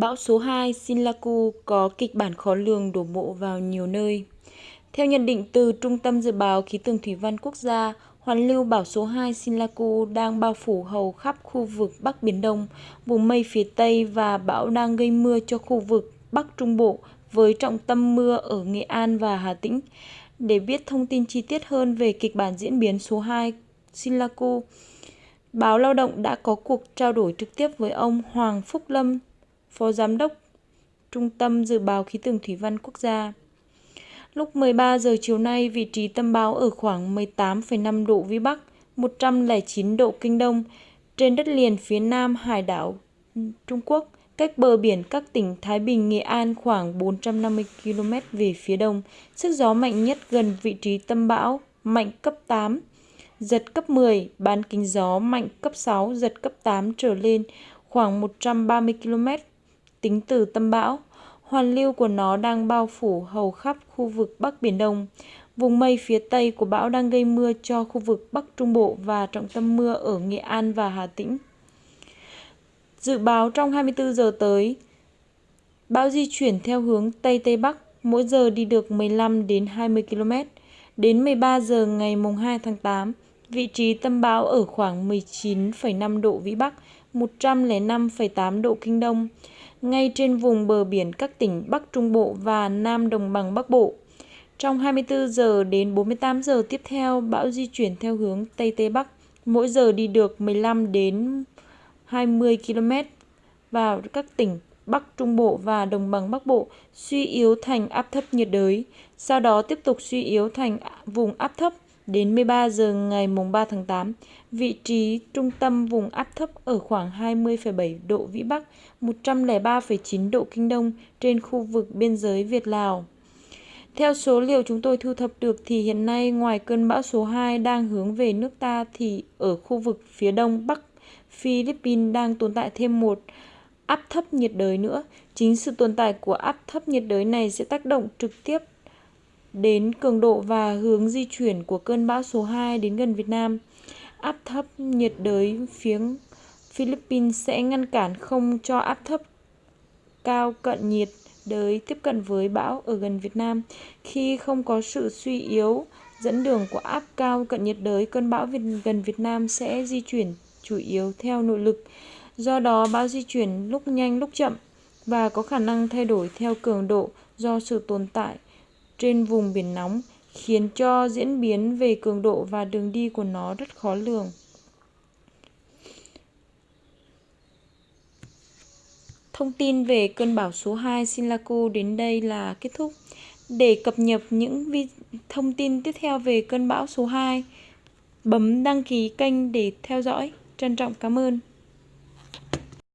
Bão số 2 Sinlaku có kịch bản khó lường đổ bộ vào nhiều nơi. Theo nhận định từ Trung tâm Dự báo Khí tượng Thủy văn Quốc gia, hoàn lưu bão số 2 Sinlaku đang bao phủ hầu khắp khu vực Bắc Biển Đông, vùng mây phía Tây và bão đang gây mưa cho khu vực Bắc Trung Bộ với trọng tâm mưa ở Nghệ An và Hà Tĩnh. Để biết thông tin chi tiết hơn về kịch bản diễn biến số 2 Sinlaku, Báo Lao động đã có cuộc trao đổi trực tiếp với ông Hoàng Phúc Lâm, Phó Giám đốc Trung tâm Dự báo Khí tượng Thủy văn Quốc gia. Lúc 13 giờ chiều nay, vị trí tâm bão ở khoảng 18,5 độ Vĩ Bắc, 109 độ Kinh Đông, trên đất liền phía nam hải đảo Trung Quốc, cách bờ biển các tỉnh Thái Bình, Nghệ An khoảng 450 km về phía đông. Sức gió mạnh nhất gần vị trí tâm bão, mạnh cấp 8, giật cấp 10, bán kính gió mạnh cấp 6, giật cấp 8 trở lên, khoảng 130 km tính từ tâm bão. Hoàn lưu của nó đang bao phủ hầu khắp khu vực Bắc Biển Đông. Vùng mây phía Tây của bão đang gây mưa cho khu vực Bắc Trung Bộ và trọng tâm mưa ở Nghệ An và Hà Tĩnh. Dự báo trong 24 giờ tới, bão di chuyển theo hướng Tây Tây Bắc, mỗi giờ đi được 15 đến 20 km. Đến 13 giờ ngày mùng 2 tháng 8, vị trí tâm bão ở khoảng 19,5 độ Vĩ Bắc, 105,8 độ Kinh Đông, ngay trên vùng bờ biển các tỉnh Bắc Trung Bộ và Nam Đồng bằng Bắc Bộ. Trong 24 giờ đến 48 giờ tiếp theo, bão di chuyển theo hướng Tây Tây Bắc, mỗi giờ đi được 15 đến 20 km vào các tỉnh Bắc Trung Bộ và Đồng bằng Bắc Bộ suy yếu thành áp thấp nhiệt đới, sau đó tiếp tục suy yếu thành vùng áp thấp đến 13 giờ ngày mùng 3 tháng 8, vị trí trung tâm vùng áp thấp ở khoảng 20,7 độ Vĩ Bắc, 103,9 độ Kinh Đông trên khu vực biên giới Việt-Lào. Theo số liệu chúng tôi thu thập được thì hiện nay ngoài cơn bão số 2 đang hướng về nước ta thì ở khu vực phía đông bắc Philippines đang tồn tại thêm một áp thấp nhiệt đới nữa. Chính sự tồn tại của áp thấp nhiệt đới này sẽ tác động trực tiếp đến cường độ và hướng di chuyển của cơn bão số 2 đến gần Việt Nam. Áp thấp nhiệt đới phía Philippines sẽ ngăn cản không cho áp thấp cao cận nhiệt đới tiếp cận với bão ở gần Việt Nam. Khi không có sự suy yếu dẫn đường của áp cao cận nhiệt đới, cơn bão gần Việt Nam sẽ di chuyển chủ yếu theo nội lực. Do đó, bão di chuyển lúc nhanh lúc chậm và có khả năng thay đổi theo cường độ do sự tồn tại trên vùng biển nóng, khiến cho diễn biến về cường độ và đường đi của nó rất khó lường. Thông tin về cơn bão số 2 Sinlaku đến đây là kết thúc. Để cập nhật những thông tin tiếp theo về cơn bão số 2, bấm đăng ký kênh để theo dõi. Trân trọng cảm ơn.